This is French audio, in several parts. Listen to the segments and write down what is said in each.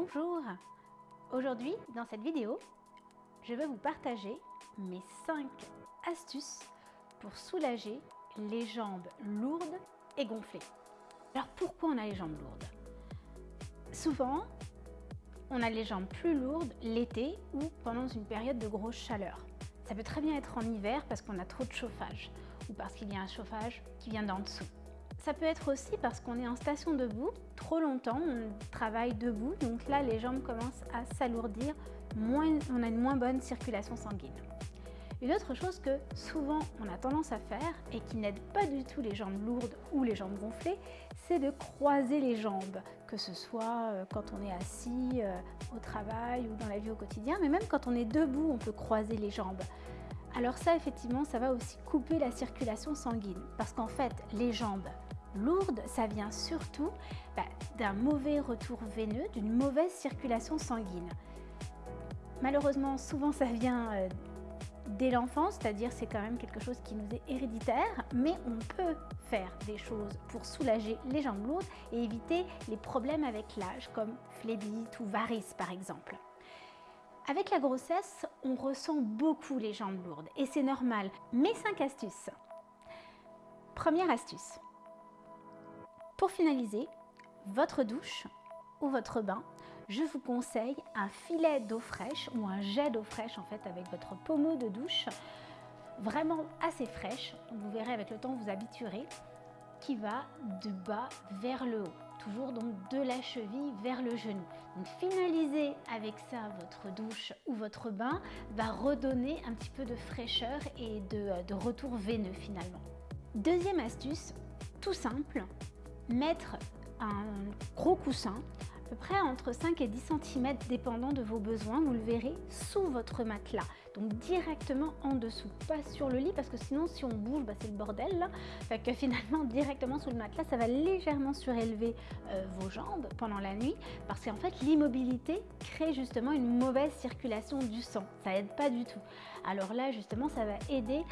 Bonjour Aujourd'hui, dans cette vidéo, je vais vous partager mes 5 astuces pour soulager les jambes lourdes et gonflées. Alors pourquoi on a les jambes lourdes? Souvent, on a les jambes plus lourdes l'été ou pendant une période de grosse chaleur. Ça peut très bien être en hiver parce qu'on a trop de chauffage ou parce qu'il y a un chauffage qui vient d'en dessous. Ça peut être aussi parce qu'on est en station debout trop longtemps, on travaille debout, donc là les jambes commencent à s'alourdir, on a une moins bonne circulation sanguine. Une autre chose que souvent on a tendance à faire et qui n'aide pas du tout les jambes lourdes ou les jambes gonflées, c'est de croiser les jambes, que ce soit euh, quand on est assis euh, au travail ou dans la vie au quotidien, mais même quand on est debout, on peut croiser les jambes. Alors ça, effectivement, ça va aussi couper la circulation sanguine parce qu'en fait, les jambes lourde, ça vient surtout bah, d'un mauvais retour veineux, d'une mauvaise circulation sanguine. Malheureusement, souvent ça vient euh, dès l'enfance, c'est-à-dire c'est quand même quelque chose qui nous est héréditaire, mais on peut faire des choses pour soulager les jambes lourdes et éviter les problèmes avec l'âge, comme phlébite ou varices par exemple. Avec la grossesse, on ressent beaucoup les jambes lourdes et c'est normal. Mes 5 astuces. Première astuce, pour finaliser, votre douche ou votre bain, je vous conseille un filet d'eau fraîche ou un jet d'eau fraîche en fait avec votre pommeau de douche vraiment assez fraîche, vous verrez avec le temps vous habituerez, qui va de bas vers le haut, toujours donc de la cheville vers le genou. Donc finalisez avec ça votre douche ou votre bain va redonner un petit peu de fraîcheur et de, de retour veineux finalement. Deuxième astuce, tout simple, mettre un gros coussin, à peu près entre 5 et 10 cm dépendant de vos besoins, vous le verrez, sous votre matelas. Donc directement en dessous, pas sur le lit parce que sinon si on bouge, bah, c'est le bordel que finalement directement sous le matelas, ça va légèrement surélever euh, vos jambes pendant la nuit parce qu'en fait l'immobilité crée justement une mauvaise circulation du sang. Ça aide pas du tout. Alors là justement, ça va aider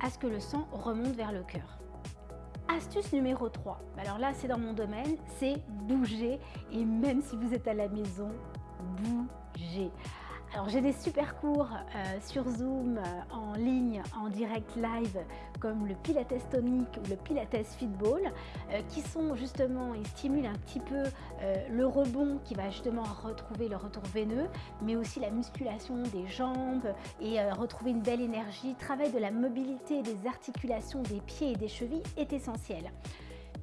à ce que le sang remonte vers le cœur. Astuce numéro 3, alors là c'est dans mon domaine, c'est bouger et même si vous êtes à la maison, bougez. Alors j'ai des super cours euh, sur Zoom, euh, en ligne, en direct live, comme le Pilates tonique ou le Pilates Fitball, euh, qui sont justement, ils stimulent un petit peu le rebond qui va justement retrouver le retour veineux, mais aussi la musculation des jambes et retrouver une belle énergie. Travail de la mobilité des articulations des pieds et des chevilles est essentiel.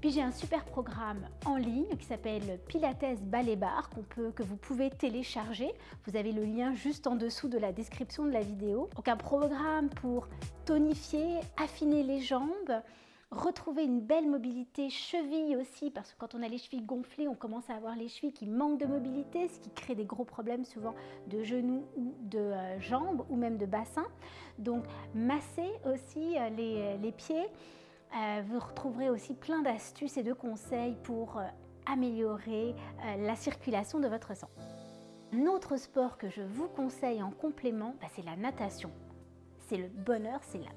Puis j'ai un super programme en ligne qui s'appelle Pilates Ballet Bar peut, que vous pouvez télécharger. Vous avez le lien juste en dessous de la description de la vidéo. Donc un programme pour tonifier, affiner les jambes, retrouver une belle mobilité cheville aussi parce que quand on a les chevilles gonflées on commence à avoir les chevilles qui manquent de mobilité ce qui crée des gros problèmes souvent de genoux ou de euh, jambes ou même de bassin donc masser aussi euh, les, les pieds euh, vous retrouverez aussi plein d'astuces et de conseils pour euh, améliorer euh, la circulation de votre sang. Un autre sport que je vous conseille en complément, bah, c'est la natation. C'est le bonheur, c'est la,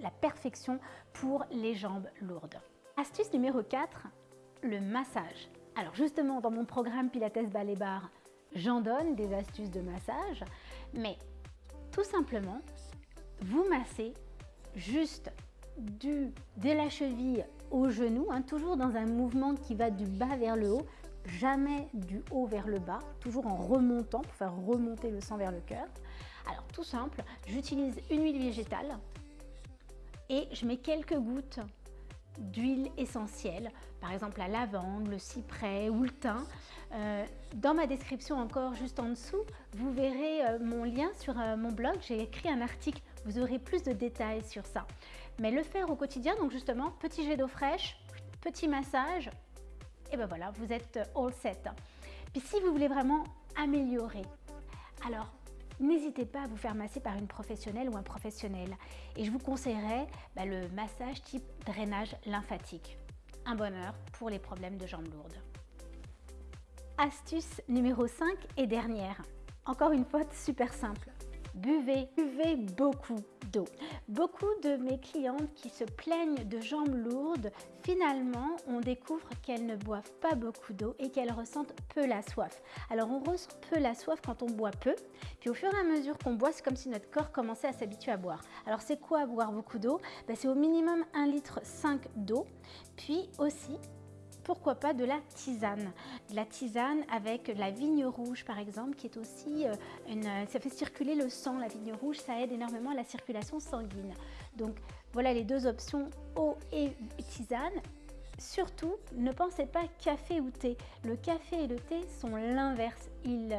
la perfection pour les jambes lourdes. Astuce numéro 4, le massage. Alors justement, dans mon programme Pilates Ballet Bar, j'en donne des astuces de massage, mais tout simplement, vous massez juste du, de la cheville au genou, hein, toujours dans un mouvement qui va du bas vers le haut, jamais du haut vers le bas, toujours en remontant pour faire remonter le sang vers le cœur. Alors tout simple, j'utilise une huile végétale et je mets quelques gouttes d'huile essentielle, par exemple la lavande, le cyprès ou le thym. Euh, dans ma description encore juste en dessous, vous verrez euh, mon lien sur euh, mon blog. J'ai écrit un article, vous aurez plus de détails sur ça. Mais le faire au quotidien, donc justement, petit jet d'eau fraîche, petit massage, et ben voilà, vous êtes all set. Puis si vous voulez vraiment améliorer, alors n'hésitez pas à vous faire masser par une professionnelle ou un professionnel. Et je vous conseillerais bah, le massage type drainage lymphatique. Un bonheur pour les problèmes de jambes lourdes. Astuce numéro 5 et dernière. Encore une fois, super simple. Buvez, buvez beaucoup d'eau. Beaucoup de mes clientes qui se plaignent de jambes lourdes, finalement, on découvre qu'elles ne boivent pas beaucoup d'eau et qu'elles ressentent peu la soif. Alors, on ressent peu la soif quand on boit peu, puis au fur et à mesure qu'on boit, c'est comme si notre corps commençait à s'habituer à boire. Alors, c'est quoi boire beaucoup d'eau? Ben, C'est au minimum 1 litre 5 d'eau, puis aussi pourquoi pas de la tisane. De la tisane avec la vigne rouge par exemple, qui est aussi euh, une... Ça fait circuler le sang, la vigne rouge, ça aide énormément à la circulation sanguine. Donc voilà les deux options, eau et tisane. Surtout, ne pensez pas café ou thé. Le café et le thé sont l'inverse. Ils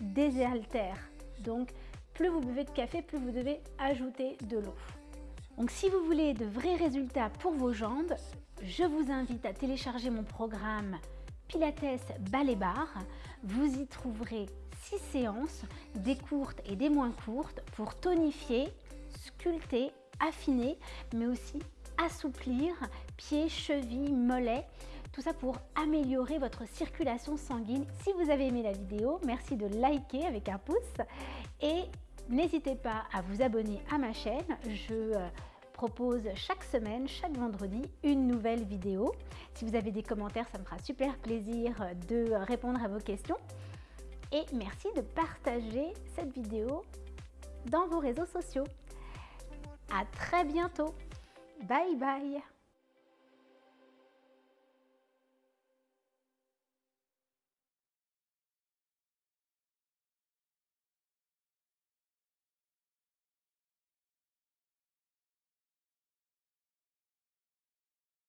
désaltèrent. Donc, plus vous buvez de café, plus vous devez ajouter de l'eau. Donc si vous voulez de vrais résultats pour vos jambes, je vous invite à télécharger mon programme Pilates Ballet Bar. Vous y trouverez 6 séances, des courtes et des moins courtes, pour tonifier, sculpter, affiner, mais aussi assouplir pieds, chevilles, mollets. Tout ça pour améliorer votre circulation sanguine. Si vous avez aimé la vidéo, merci de liker avec un pouce et n'hésitez pas à vous abonner à ma chaîne. Je euh, propose chaque semaine, chaque vendredi, une nouvelle vidéo. Si vous avez des commentaires, ça me fera super plaisir de répondre à vos questions. Et merci de partager cette vidéo dans vos réseaux sociaux. À très bientôt. Bye bye